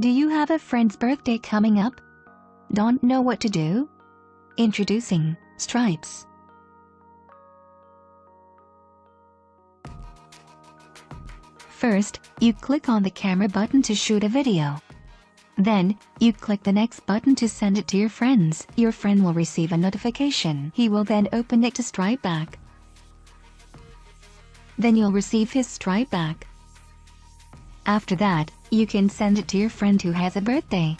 Do you have a friend's birthday coming up? Don't know what to do? Introducing Stripes. First, you click on the camera button to shoot a video. Then, you click the next button to send it to your friends. Your friend will receive a notification. He will then open it to Stripe back. Then you'll receive his Stripe back. After that, you can send it to your friend who has a birthday.